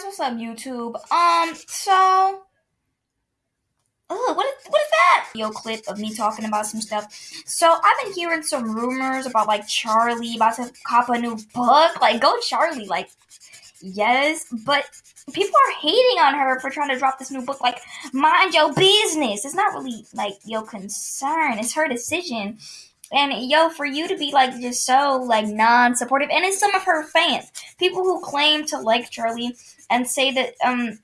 guys, what's up, YouTube? Um, so, oh, what is what is that? Yo, clip of me talking about some stuff. So I've been hearing some rumors about like Charli about to cop a new book. Like, go Charli! Like, yes, but people are hating on her for trying to drop this new book. Like, mind your business. It's not really like your concern. It's her decision. And yo, for you to be like just so like non-supportive, and it's some of her fans, people who claim to like Charli and say that um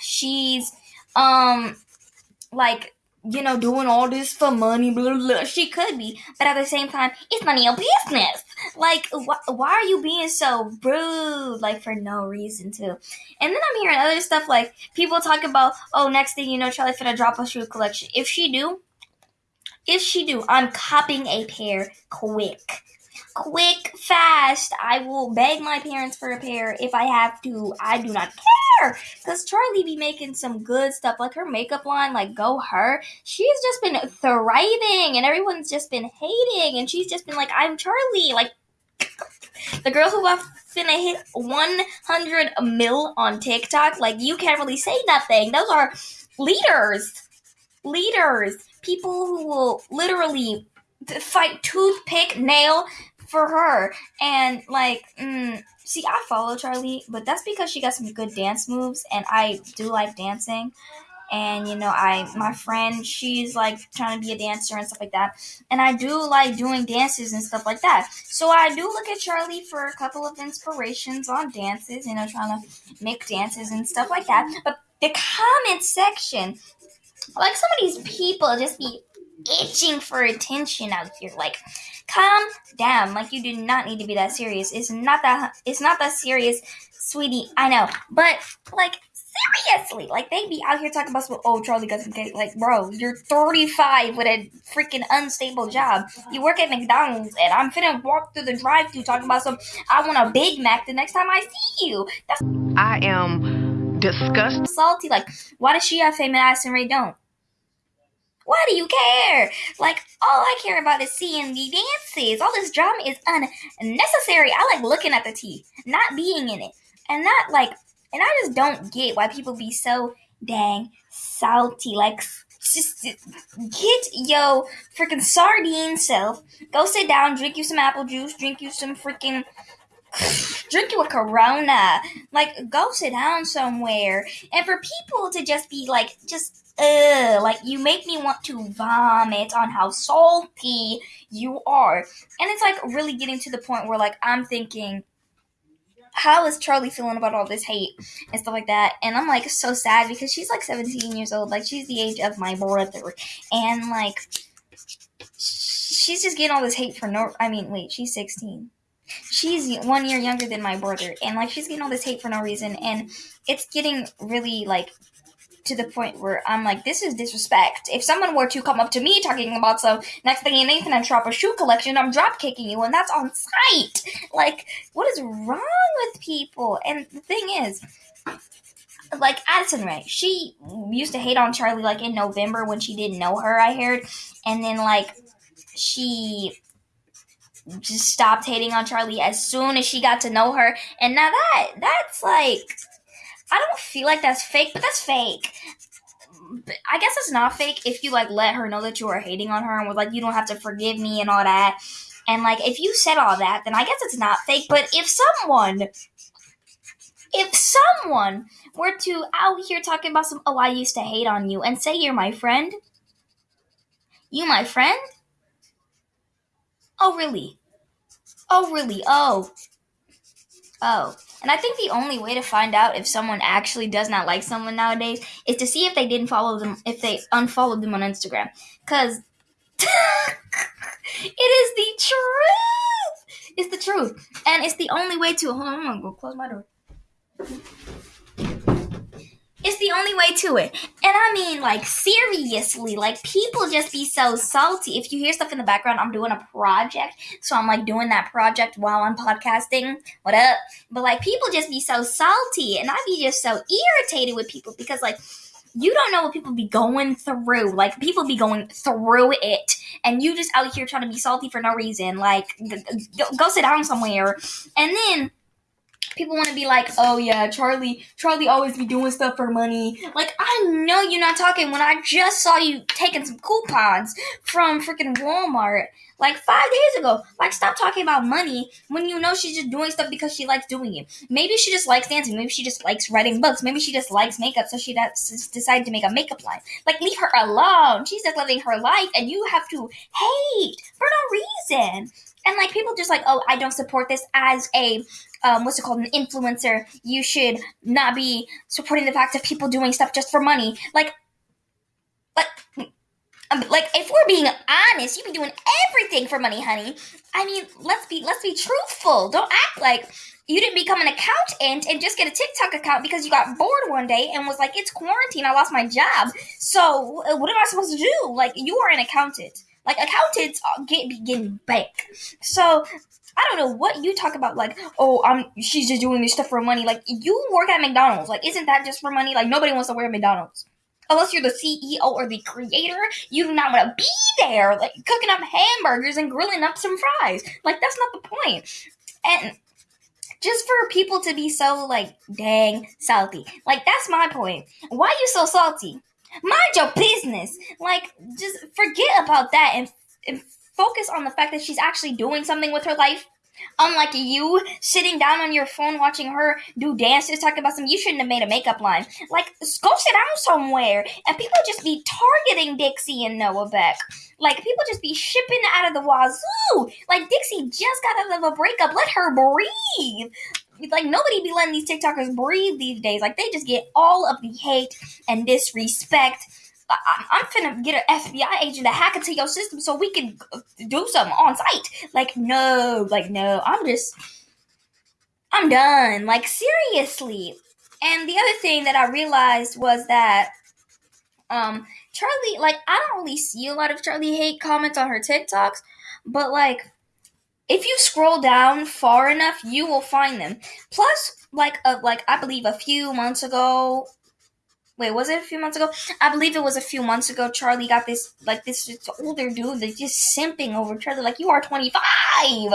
she's um like you know doing all this for money, blah, blah, blah. She could be, but at the same time, it's none of your business. Like, wh- why are you being so rude? Like for no reason to. And then I'm hearing other stuff like people talk about, oh, next thing you know, Charli finna drop a shoe collection. If she do, if she do, I'm copying a pair quick. Quick, fast. I will beg my parents for a pair if I have to. I do not care. Because Charli be making some good stuff. Like her makeup line, like go her. She's just been thriving and everyone's just been hating. And she's just been like, I'm Charli. Like the girl who was finna hit 100 mil on TikTok. Like you can't really say nothing. Those are leaders. Leaders people who will literally fight toothpick nail for her. And like mm, see i follow charli but that's because she got some good dance moves and i do like dancing. And you know i my friend she's like trying to be a dancer and stuff like that. And i do like doing dances and stuff like that. So i do look at charli for a couple of inspirations on dances you know trying to make dances and stuff like that. But the comment section like some of these people just be itching for attention out here. Like, calm down. Like you do not need to be that serious. It's not that it's not that serious, sweetie. I know. But like seriously, like they be out here talking about some oh Charlie got some cake. Like, bro, you're 35 with a freaking unstable job. You work at McDonald's and I'm finna walk through the drive through talking about some I want a Big Mac the next time I see you. That's I am disgusted. salty. Like, why does she have fame and Ray don't? Why do you care? Like, all I care about is seeing the dances. All this drama is unnecessary. I like looking at the tea, not being in it. And not like, and I just don't get why people be so dang salty. Like, just get yo freaking sardine self. Go sit down, drink you some apple juice, drink you some freaking drink you a corona like go sit down somewhere and for people to just be like just Ugh, like you make me want to vomit on how salty you are. And it's like really getting to the point where like I'm thinking, how is Charli feeling about all this hate and stuff like that? And I'm like so sad because she's like 17 years old. Like she's the age of my brother. And like she's just getting all this hate for no I mean, wait, she's 16 she's one year younger than my brother and like she's getting all this hate for no reason and it's getting really like to the point where I'm like, this is disrespect. If someone were to come up to me talking about some next thing you Nathan and drop a shoe collection, I'm drop kicking you, and that's on site. Like, what is wrong with people? And the thing is, like Addison Rae, she used to hate on Charli like in November when she didn't know her. I heard, and then like she just stopped hating on Charli as soon as she got to know her. And now that that's like I don't feel like that's fake, but that's fake. But I guess it's not fake if you like let her know that you are hating on her and was like you don't have to forgive me and all that. And like if you said all that, then I guess it's not fake. But if someone if someone were to out here talking about some oh I used to hate on you and say you're my friend, you my friend? Oh really? Oh really? Oh. Oh. And I think the only way to find out if someone actually does not like someone nowadays is to see if they didn't follow them, if they unfollowed them on Instagram. Because it is the truth. It's the truth. And it's the only way to. Hold on, I'm going to go close my door. The only way to it. And I mean, like, seriously, like, people just be so salty. If you hear stuff in the background, I'm doing a project. So I'm, like, doing that project while I'm podcasting. What up? But, like, people just be so salty. And I be just so irritated with people because, like, you don't know what people be going through. Like, people be going through it. And you just out here trying to be salty for no reason. Like, go sit down somewhere. And then people want to be like, oh yeah, Charli, Charli always be doing stuff for money. Like, I know you're not talking when I just saw you taking some coupons from freaking Walmart like five days ago. Like, stop talking about money when you know she's just doing stuff because she likes doing it. Maybe she just likes dancing. Maybe she just likes writing books. Maybe she just likes makeup, so she decided to make a makeup line. Like, leave her alone. She's just living her life, and you have to hate for no reason. And like people just like, oh, I don't support this as a um, what's it called, an influencer. You should not be supporting the fact of people doing stuff just for money. Like, like, um, like if we're being honest, you be doing everything for money, honey. I mean, let's be let's be truthful. Don't act like you didn't become an accountant and just get a TikTok account because you got bored one day and was like, "It's quarantine. I lost my job. So uh, what am I supposed to do?" Like you are an accountant. Like accountants get be getting bank. So I don't know what you talk about. Like, oh, I'm she's just doing this stuff for money. Like you work at McDonald's. Like, isn't that just for money? Like nobody wants to wear McDonald's. Unless you're the CEO or the creator, you do not want to be there, like cooking up hamburgers and grilling up some fries. Like that's not the point. And just for people to be so like dang salty. Like that's my point. Why you so salty? Mind your business. Like, just forget about that and, and focus on the fact that she's actually doing something with her life. Unlike you sitting down on your phone watching her do dances, talking about some, you shouldn't have made a makeup line. Like, go sit down somewhere. And people just be targeting Dixie and Noah Beck. Like, people just be shipping out of the wazoo. Like, Dixie just got out of a breakup. Let her breathe like nobody be letting these TikTokers breathe these days. Like they just get all of the hate and disrespect. I, I'm finna get an FBI agent to hack into your system so we can do something on site. Like no, like no. I'm just, I'm done. Like seriously. And the other thing that I realized was that, um, Charli, like I don't really see a lot of Charli hate comments on her TikToks, but like if you scroll down far enough, you will find them. Plus, like a, uh, like I believe a few months ago. Wait, was it a few months ago? I believe it was a few months ago. Charli got this like this older dude that's just simping over Charli. Like you are twenty five.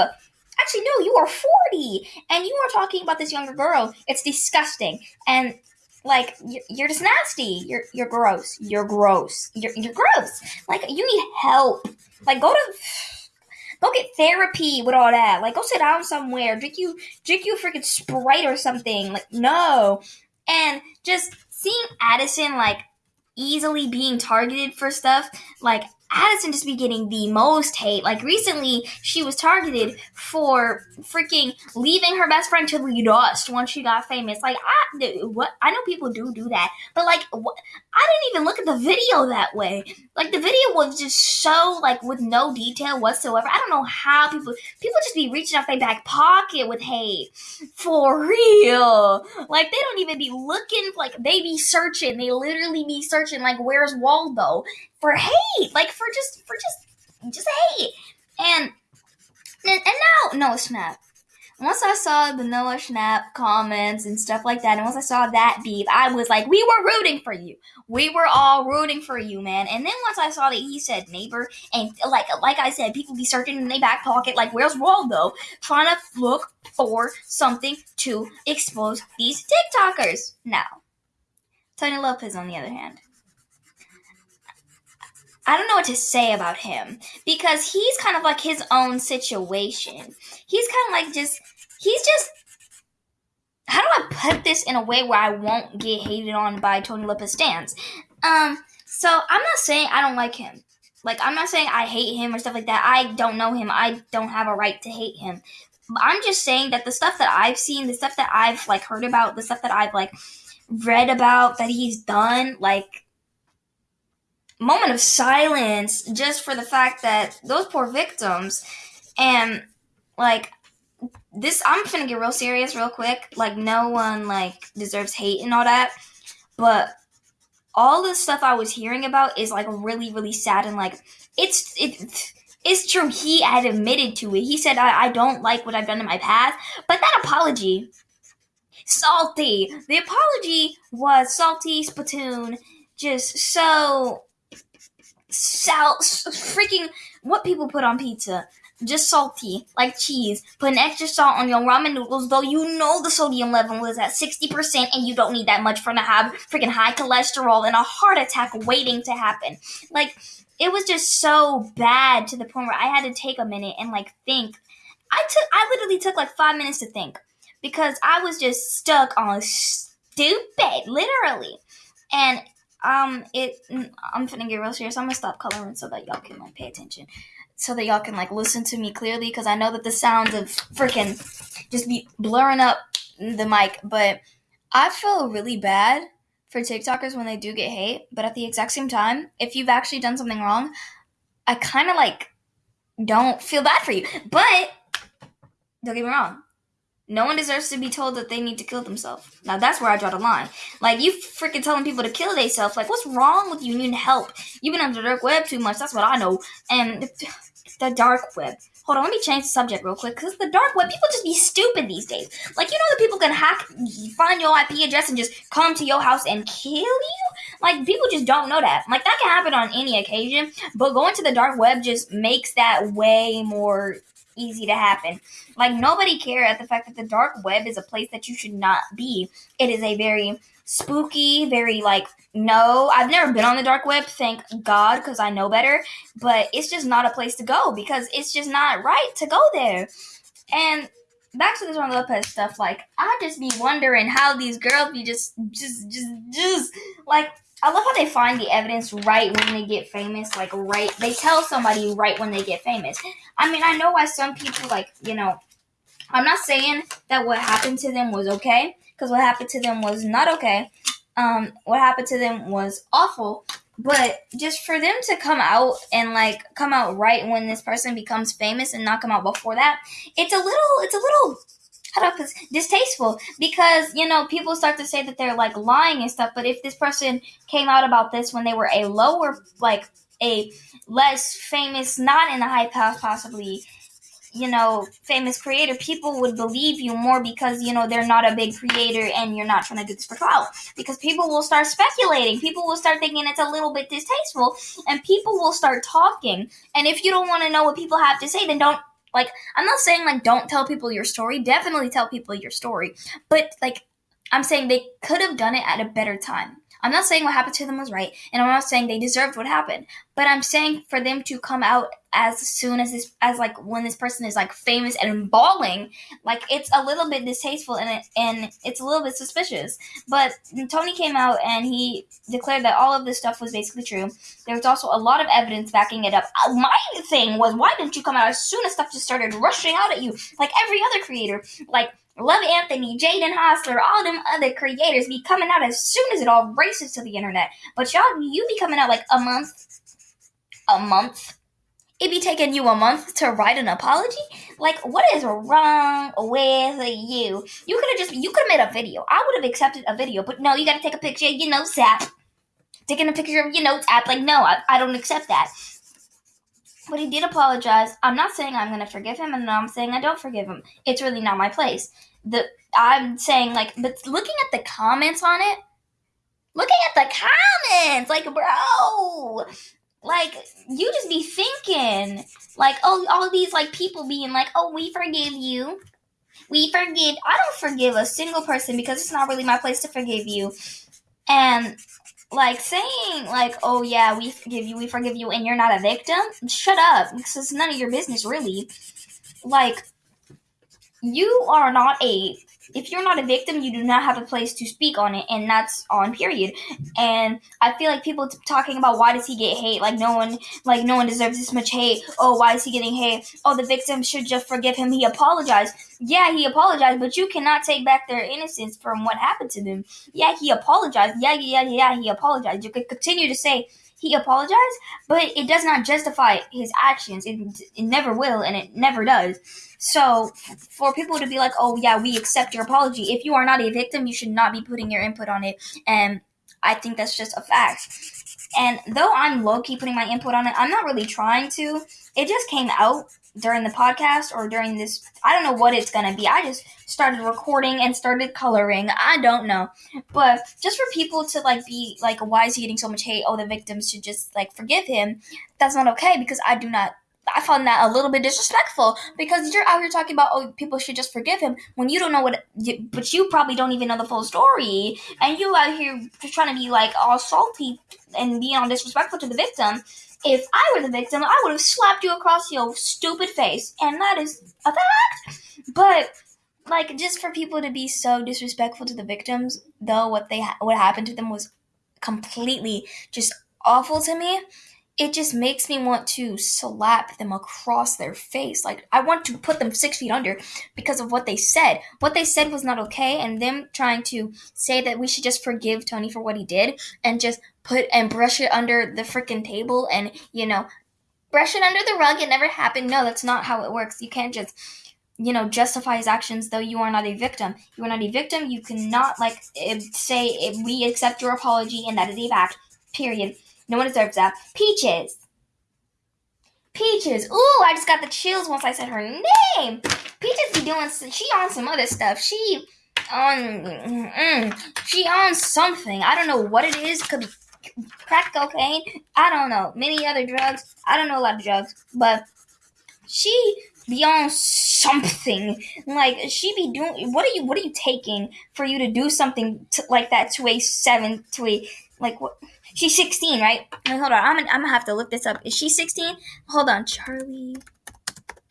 Actually, no, you are forty, and you are talking about this younger girl. It's disgusting, and like you're, just nasty. You're you're gross. You're gross. You're you're gross. Like you need help. Like go to Go get therapy with all that. Like, go sit down somewhere. Drink you, drink you freaking Sprite or something. Like, no. And just seeing Addison, like, easily being targeted for stuff, like, Addison just be getting the most hate. Like recently, she was targeted for freaking leaving her best friend to the dust once she got famous. Like I, what I know people do do that, but like what, I didn't even look at the video that way. Like the video was just so like with no detail whatsoever. I don't know how people people just be reaching out their back pocket with hate for real. Like they don't even be looking. Like they be searching. They literally be searching. Like where's Waldo? For hate, like for just for just just hate. And and, now Noah Schnapp. Once I saw the Noah Schnapp comments and stuff like that, and once I saw that beef, I was like, we were rooting for you. We were all rooting for you, man. And then once I saw that he said neighbor, and like like I said, people be searching in their back pocket, like where's Waldo, trying to look for something to expose these TikTokers. Now, Tony Lopez, on the other hand, I don't know what to say about him because he's kind of like his own situation. He's kind of like just he's just how do I put this in a way where I won't get hated on by Tony Lopez stands? Um, so I'm not saying I don't like him. Like I'm not saying I hate him or stuff like that. I don't know him. I don't have a right to hate him. I'm just saying that the stuff that I've seen, the stuff that I've like heard about, the stuff that I've like read about that he's done, like moment of silence just for the fact that those poor victims and like this I'm gonna get real serious real quick. Like no one like deserves hate and all that. But all the stuff I was hearing about is like really, really sad and like it's it it's true. He had admitted to it. He said I, I don't like what I've done in my past. But that apology salty. The apology was salty, spittoon, just so sal freaking what people put on pizza. just salty, like cheese. Put an extra salt on your ramen noodles, though you know the sodium level is at 60% and you don't need that much for to have freaking high cholesterol and a heart attack waiting to happen. Like, it was just so bad to the point where I had to take a minute and like think. I took, I literally took like five minutes to think because I was just stuck on stupid, literally. And um, it, I'm finna get real serious. I'm gonna stop coloring so that y'all can like pay attention so that y'all can like listen to me clearly because I know that the sounds of freaking just be blurring up the mic, but I feel really bad for TikTokers when they do get hate, but at the exact same time, if you've actually done something wrong, I kind of like don't feel bad for you. But don't get me wrong, no one deserves to be told that they need to kill themselves. Now that's where I draw the line. Like you freaking telling people to kill themselves. Like what's wrong with you? You need help. You've been on the dark web too much. That's what I know. And the dark web. Hold on, let me change the subject real quick. Cause the dark web, people just be stupid these days. Like you know that people can hack, find your IP address and just come to your house and kill you. Like people just don't know that. Like that can happen on any occasion. But going to the dark web just makes that way more easy to happen. Like nobody care at the fact that the dark web is a place that you should not be. It is a very spooky, very like no, I've never been on the dark web, thank God, because I know better. But it's just not a place to go because it's just not right to go there. And back to this Ron Lopez stuff, like I just be wondering how these girls be just, just, just, just like I love how they find the evidence right when they get famous. Like right, they tell somebody right when they get famous. I mean, I know why some people like you know. I'm not saying that what happened to them was okay, because what happened to them was not okay. Um, what happened to them was awful. But just for them to come out and like come out right when this person becomes famous and not come out before that, it's a little, it's a little distasteful because you know people start to say that they're like lying and stuff but if this person came out about this when they were a lower like a less famous not in the high path possibly you know famous creator people would believe you more because you know they're not a big creator and you're not trying to do this for clout because people will start speculating. People will start thinking it's a little bit distasteful and people will start talking. And if you don't want to know what people have to say then don't like, I'm not saying like don't tell people your story. Definitely tell people your story. But like, I'm saying they could have done it at a better time. I'm not saying what happened to them was right, and I'm not saying they deserved what happened, but I'm saying for them to come out as soon as this, as like when this person is like famous and bawling, like it's a little bit distasteful and it, and it's a little bit suspicious. But Tony came out and he declared that all of this stuff was basically true. There was also a lot of evidence backing it up. Uh, my thing was, why didn't you come out as soon as stuff just started rushing out at you, like every other creator, like Love Anthony, Jaden Hossler, all them other creators be coming out as soon as it all races to the internet. But y'all, you be coming out like a month, a month. It be taking you a month to write an apology. Like, what is wrong with you? You could have just, you could have made a video. I would have accepted a video, but no, you got to take a picture. You know, app. Taking a picture of your notes app. Like, no, I, I don't accept that. But he did apologize. I'm not saying I'm gonna forgive him, and I'm saying I don't forgive him. It's really not my place. The I'm saying like, but looking at the comments on it, looking at the comments, like, bro, like you just be thinking, like, oh, all these like people being like, oh, we forgive you, we forgive. I don't forgive a single person because it's not really my place to forgive you, and like saying like oh yeah we forgive you we forgive you and you're not a victim shut up because it's none of your business really. Like you are not a if you're not a victim, you do not have a place to speak on it, and that's on period. And I feel like people t- talking about why does he get hate? Like no one, like no one deserves this much hate. Oh, why is he getting hate? Oh, the victim should just forgive him. He apologized. Yeah, he apologized, but you cannot take back their innocence from what happened to them. Yeah, he apologized. Yeah, yeah, yeah, he apologized. You could continue to say he apologized, but it does not justify his actions. It, it never will, and it never does. So, for people to be like, oh, yeah, we accept your apology, if you are not a victim, you should not be putting your input on it. And I think that's just a fact. And though I'm low key putting my input on it, I'm not really trying to. It just came out during the podcast or during this. I don't know what it's going to be. I just started recording and started coloring. I don't know. But just for people to like be like, why is he getting so much hate? Oh, the victims should just like forgive him. That's not okay because I do not I found that a little bit disrespectful because you're out here talking about oh people should just forgive him when you don't know what, but you probably don't even know the full story, and you out here just trying to be like all salty and being all disrespectful to the victim. If I were the victim, I would have slapped you across your stupid face, and that is a fact. But like just for people to be so disrespectful to the victims, though what they ha- what happened to them was completely just awful to me it just makes me want to slap them across their face. Like, I want to put them six feet under because of what they said. What they said was not okay, and them trying to say that we should just forgive Tony for what he did and just put and brush it under the freaking table and, you know, brush it under the rug. It never happened. No, that's not how it works. You can't just you know justify his actions though you are not a victim you are not a victim you cannot like eh, say eh, we accept your apology and that is a fact period no one deserves that. Peaches. Peaches. Ooh, I just got the chills once I said her name. Peaches be doing. She on some other stuff. She on. Mm, she on something. I don't know what it is. Could be crack cocaine. I don't know. Many other drugs. I don't know a lot of drugs, but she be on something. Like she be doing. What are you? What are you taking for you to do something to, like that to a seven to a like what? She's 16, right? Wait, hold on. I'm gonna, I'm gonna have to look this up. Is she 16? Hold on. Charli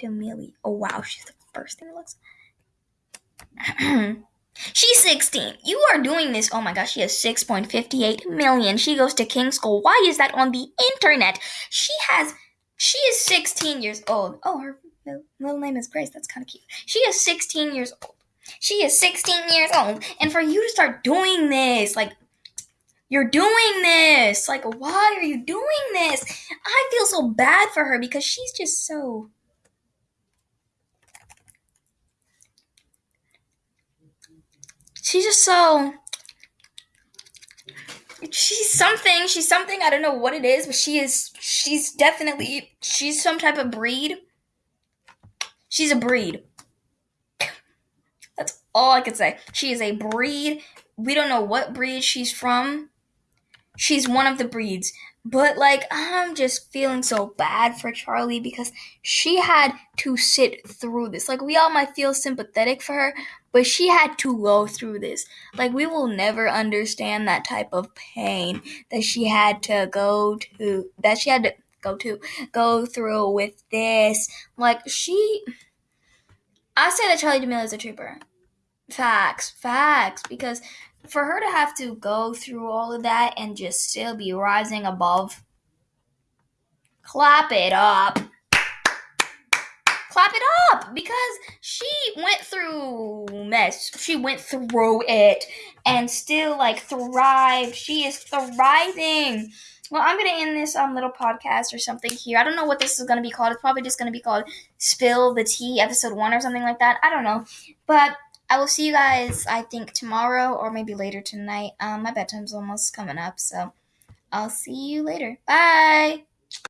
D'Amelio. Oh, wow. She's the first thing it looks. She's 16. You are doing this. Oh my gosh, she has 6.58 million. She goes to King School. Why is that on the internet? She has. She is 16 years old. Oh, her middle name is Grace. That's kind of cute. She is 16 years old. She is 16 years old. And for you to start doing this, like, you're doing this. Like, why are you doing this? I feel so bad for her because she's just so. She's just so. She's something. She's something. I don't know what it is, but she is. She's definitely. She's some type of breed. She's a breed. That's all I can say. She is a breed. We don't know what breed she's from she's one of the breeds. But like I'm just feeling so bad for Charli because she had to sit through this. Like we all might feel sympathetic for her, but she had to go through this. Like we will never understand that type of pain that she had to go to that she had to go to go through with this. Like she I say that Charli D'Amelio is a trooper. Facts, facts because for her to have to go through all of that and just still be rising above, clap it up. Clap it up because she went through mess. She went through it and still like thrived. She is thriving. Well, I'm gonna end this um little podcast or something here. I don't know what this is gonna be called. It's probably just gonna be called "Spill the Tea" episode one or something like that. I don't know, but I will see you guys, I think, tomorrow or maybe later tonight. Um, my bedtime's almost coming up, so I'll see you later. Bye!